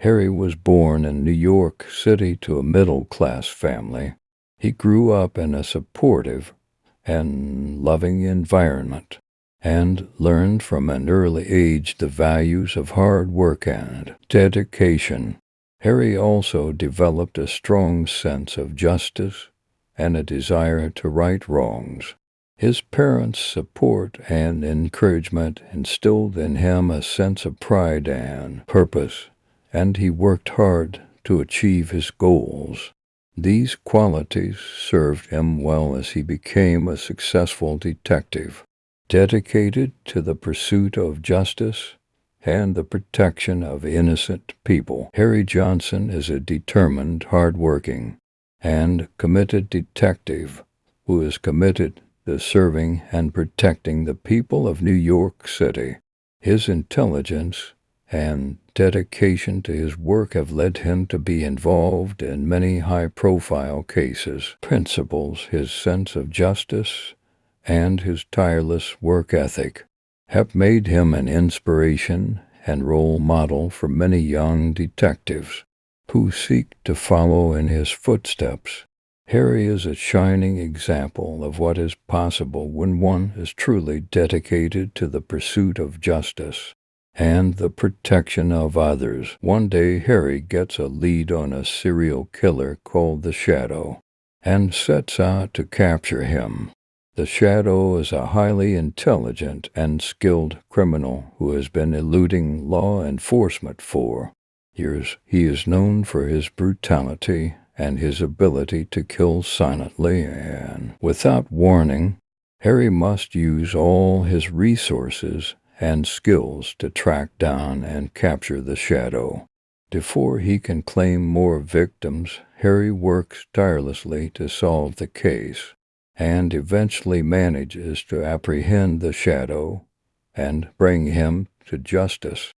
Harry was born in New York City to a middle-class family. He grew up in a supportive and loving environment and learned from an early age the values of hard work and dedication. Harry also developed a strong sense of justice and a desire to right wrongs. His parents' support and encouragement instilled in him a sense of pride and purpose, and he worked hard to achieve his goals. These qualities served him well as he became a successful detective, dedicated to the pursuit of justice and the protection of innocent people. Harry Johnson is a determined, hard-working, and committed detective who is committed to serving and protecting the people of New York City. His intelligence and dedication to his work have led him to be involved in many high-profile cases. Principles, his sense of justice, and his tireless work ethic have made him an inspiration and role model for many young detectives who seek to follow in his footsteps. Harry is a shining example of what is possible when one is truly dedicated to the pursuit of justice and the protection of others. One day, Harry gets a lead on a serial killer called the Shadow and sets out to capture him. The Shadow is a highly intelligent and skilled criminal who has been eluding law enforcement for years. He is known for his brutality and his ability to kill silently and without warning. Harry must use all his resources and skills to track down and capture the shadow. Before he can claim more victims, Harry works tirelessly to solve the case and eventually manages to apprehend the shadow and bring him to justice.